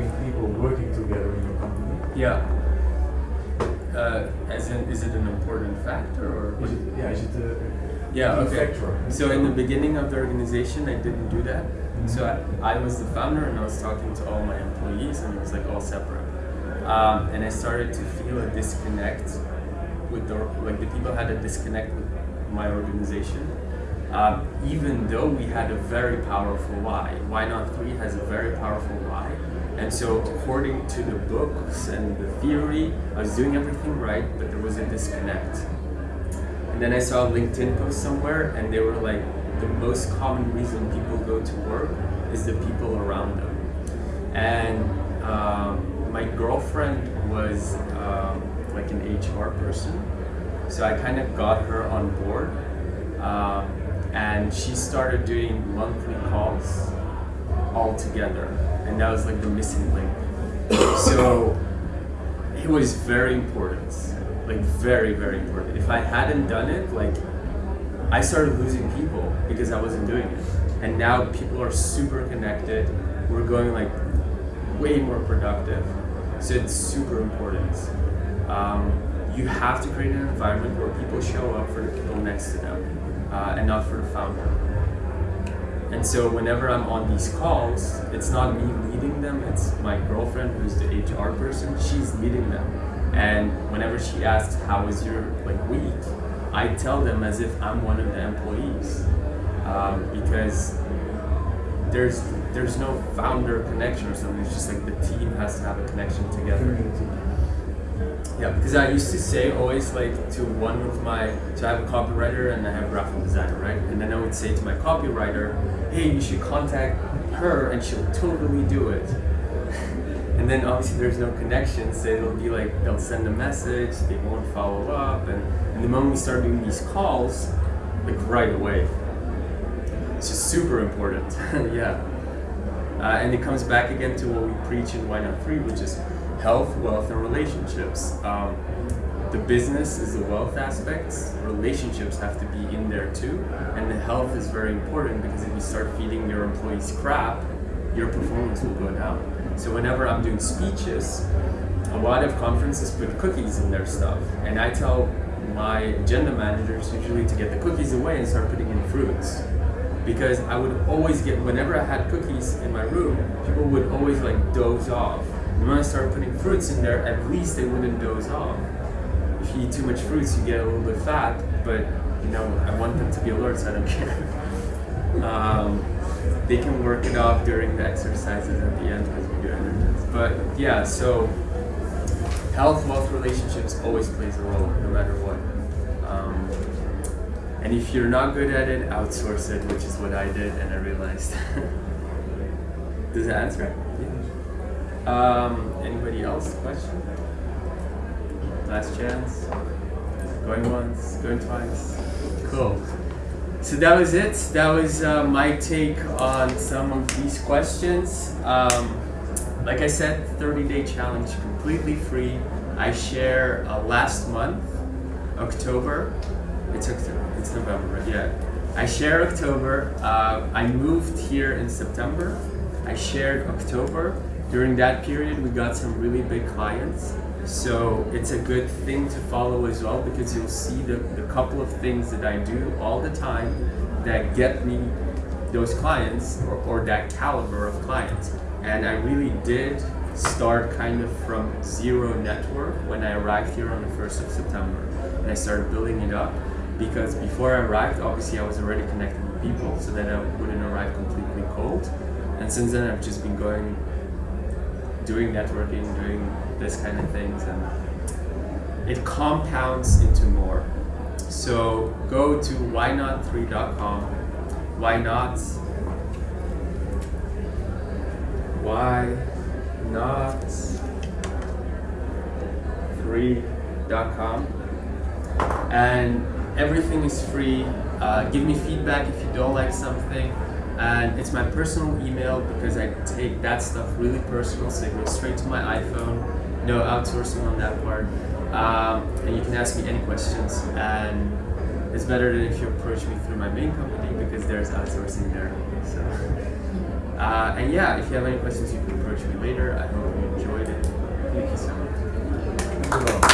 between people working together in your company? Yeah. Uh, as in, is it an important factor or? Is it, yeah, is it a, yeah, okay. factor? So in the beginning of the organization, I didn't do that. So I, I was the founder and I was talking to all my employees and it was like all separate. Um, and I started to feel a disconnect with the, like the people had a disconnect with my organization. Um, even though we had a very powerful why. Why Not 3 has a very powerful why. And so according to the books and the theory, I was doing everything right, but there was a disconnect. And then I saw a LinkedIn post somewhere and they were like, the most common reason people go to work is the people around them. And um, my girlfriend was um, like an HR person, so I kind of got her on board. Um, and she started doing monthly calls all together, and that was like the missing link. so it was very important, like very, very important. If I hadn't done it, like I started losing people because I wasn't doing it. And now people are super connected. We're going like way more productive. So it's super important. Um, you have to create an environment where people show up for the people next to them uh, and not for the founder. And so whenever I'm on these calls, it's not me leading them, it's my girlfriend who's the HR person, she's leading them. And whenever she asks, how was your like week? I tell them as if I'm one of the employees um, because there's there's no founder connection or something. It's just like the team has to have a connection together. Yeah, because I used to say always like to one of my so I have a copywriter and I have a graphic designer, right? And then I would say to my copywriter, hey, you should contact her and she'll totally do it. And then obviously there's no connection, so it'll be like they'll send a message, they won't follow up, and, and the moment we start doing these calls, like right away. It's just super important, yeah. Uh, and it comes back again to what we preach in Why Not 3, which is health, wealth, and relationships. Um, the business is the wealth aspects, relationships have to be in there too, and the health is very important because if you start feeding your employees crap, your performance will go down. So whenever I'm doing speeches, a lot of conferences put cookies in their stuff, and I tell my agenda managers usually to get the cookies away and start putting in fruits. Because I would always get, whenever I had cookies in my room, people would always like doze off. And when I started putting fruits in there, at least they wouldn't doze off. If you eat too much fruits, you get a little bit fat, but you know, I want them to be alert, so I don't care. um, they can work it off during the exercises at the end because we do energize. But yeah, so health, wealth, relationships always plays a role, no matter what. Um, and if you're not good at it, outsource it, which is what I did, and I realized. Does that answer? Yeah. Um, anybody else? Question? Last chance. Going once, going twice. Cool. So that was it. That was uh, my take on some of these questions. Um, like I said, 30 day challenge, completely free. I share uh, last month, October. It's October, it's November, right? Yeah. I share October. Uh, I moved here in September. I shared October. During that period, we got some really big clients. So it's a good thing to follow as well because you'll see the, the couple of things that I do all the time that get me those clients or, or that caliber of clients. And I really did start kind of from zero network when I arrived here on the 1st of September. And I started building it up because before I arrived, obviously I was already connected with people so that I wouldn't arrive completely cold. And since then I've just been going, doing networking, doing this kind of things and it compounds into more. So go to whynot3.com. Why not? Why not 3.com and everything is free. Uh, give me feedback if you don't like something and it's my personal email because I take that stuff really personal so it goes straight to my iPhone no outsourcing on that part um, and you can ask me any questions and it's better than if you approach me through my main company because there's outsourcing there so Uh, and yeah, if you have any questions, you can approach me later. I hope you enjoyed it. Thank you so much. Thank you.